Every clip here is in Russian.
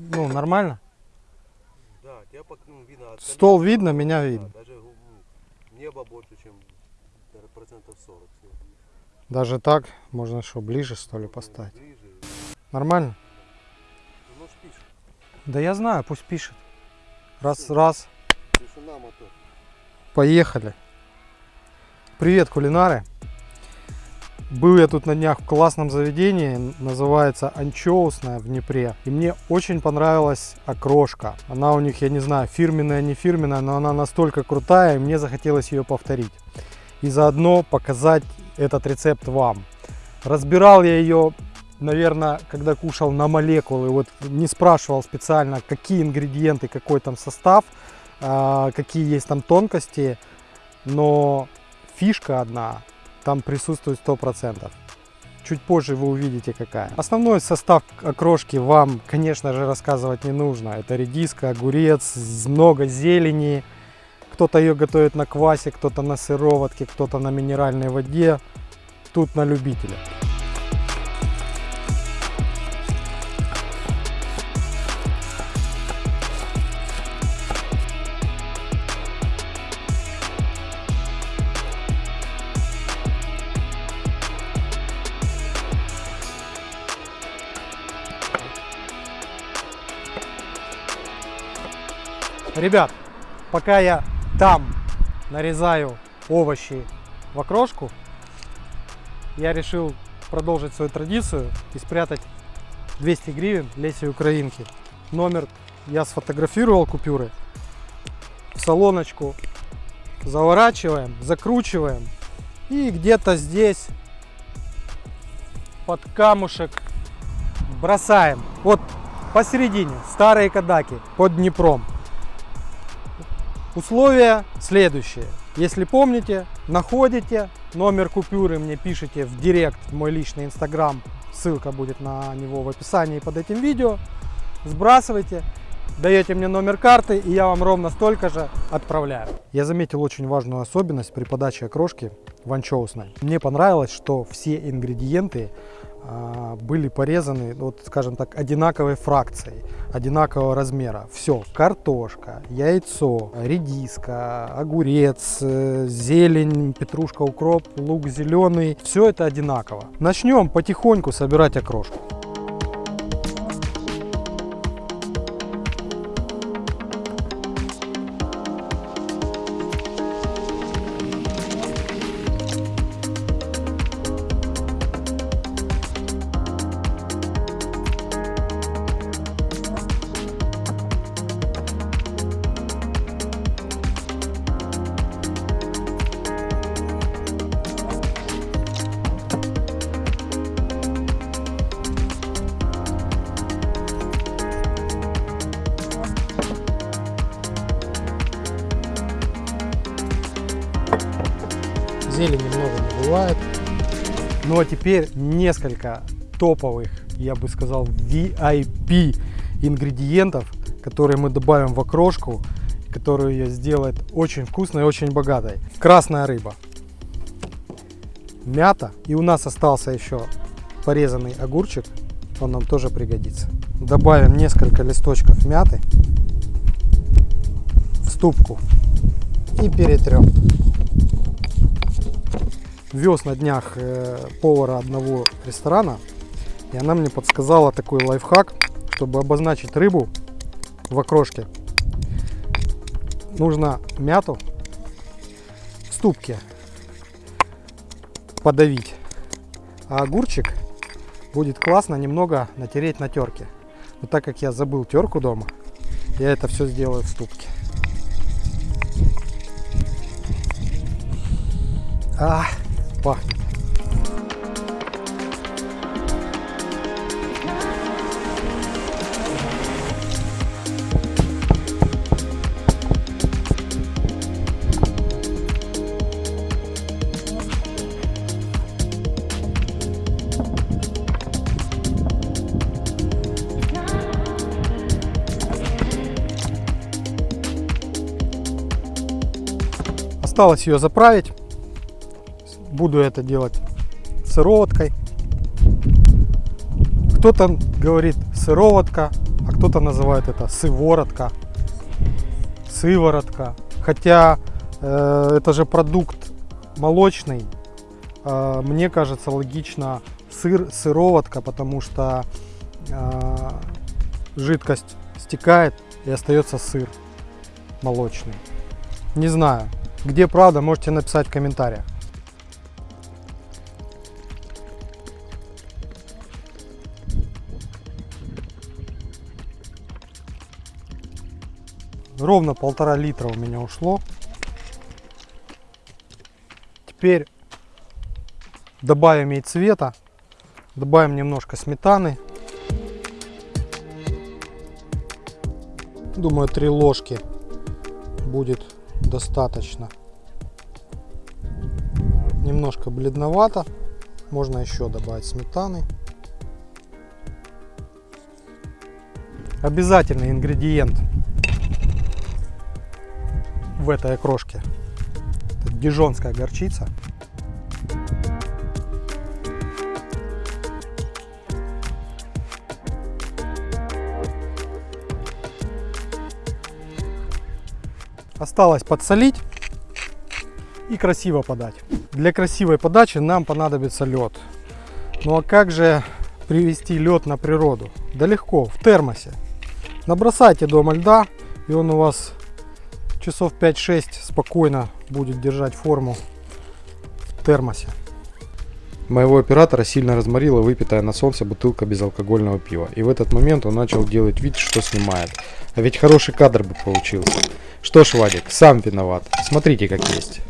ну, нормально? Да, тебя пок- ну, видно от Стол видно, меня да, видно. Даже ну, небо больше, чем процентов 40. всё. Даже так, можно что, ближе что ли Ну, поставить? Ближе. Нормально? Ну, пишет. Да я знаю, пусть пишет. Раз, раз, Тишина, мотор. поехали. Привет, кулинары. Был я тут на днях в классном заведении, называется Анчоусная в Днепре. И мне очень понравилась окрошка. Она у них, я не знаю, фирменная, не фирменная, но она настолько крутая, и мне захотелось ее повторить. И заодно показать этот рецепт вам. Разбирал я ее, наверное, когда кушал на молекулы. Вот не спрашивал специально, какие ингредиенты, какой там состав, а, какие есть там тонкости. Но фишка одна там присутствует 100%. Чуть позже вы увидите какая. Основной состав окрошки вам, конечно же, рассказывать не нужно. Это редиска, огурец, много зелени. Кто-то ее готовит на квасе, кто-то на сыроватке, кто-то на минеральной воде. Тут на любителя. Ребят, пока я там нарезаю овощи в окрошку, я решил продолжить свою традицию и спрятать 200 гривен Леси Украинки. Номер я сфотографировал купюры. В салоночку заворачиваем, закручиваем. И где-то здесь под камушек бросаем. Вот посередине, старые кадаки, под Днепром. Условия следующие. Если помните, находите номер купюры, мне пишите в директ в мой личный инстаграм. Ссылка будет на него в описании под этим видео. Сбрасывайте, даете мне номер карты, и я вам ровно столько же отправляю. Я заметил очень важную особенность при подаче окрошки в анчоусной. Мне понравилось, что все ингредиенты были порезаны, вот скажем так, одинаковой фракцией, одинакового размера. Все, картошка, яйцо, редиска, огурец, э, зелень, петрушка, укроп, лук зеленый. Все это одинаково. Начнем потихоньку собирать окрошку. Зелени много не бывает. Ну а теперь несколько топовых, я бы сказал, VIP ингредиентов, которые мы добавим в окрошку, которую ее сделает очень вкусной и очень богатой. Красная рыба, мята и у нас остался еще порезанный огурчик, он нам тоже пригодится. Добавим несколько листочков мяты в ступку и перетрем вез на днях э, повара одного ресторана, и она мне подсказала такой лайфхак, чтобы обозначить рыбу в окрошке. Нужно мяту в ступке подавить, а огурчик будет классно немного натереть на терке. Но так как я забыл терку дома, я это все сделаю в ступке. А, пахнет. Осталось ее заправить. Буду это делать сыроваткой. Кто-то говорит сыроватка, а кто-то называет это сыворотка, сыворотка. Хотя э, это же продукт молочный. Э, мне кажется логично сыр, сыроватка, потому что э, жидкость стекает и остается сыр молочный. Не знаю, где правда, можете написать в комментариях. Ровно полтора литра у меня ушло. Теперь добавим ей цвета. Добавим немножко сметаны. Думаю, три ложки будет достаточно. Немножко бледновато. Можно еще добавить сметаны. Обязательный ингредиент в этой окрошке. Это дижонская горчица. Осталось подсолить и красиво подать. Для красивой подачи нам понадобится лед. Ну а как же привести лед на природу? Да легко, в термосе. Набросайте дома льда, и он у вас часов 5-6 спокойно будет держать форму в термосе. Моего оператора сильно разморила выпитая на солнце бутылка безалкогольного пива. И в этот момент он начал делать вид, что снимает. А ведь хороший кадр бы получился. Что ж, Вадик, сам виноват. Смотрите, как есть.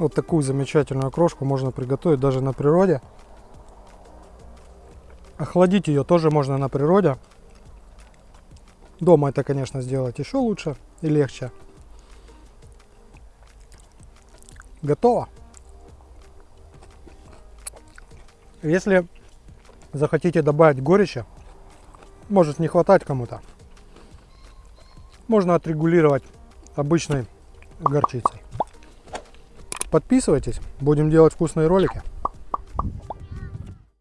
Вот такую замечательную крошку можно приготовить даже на природе. Охладить ее тоже можно на природе. Дома это, конечно, сделать еще лучше и легче. Готово. Если захотите добавить горечи, может не хватать кому-то, можно отрегулировать обычной горчицей. Подписывайтесь, будем делать вкусные ролики.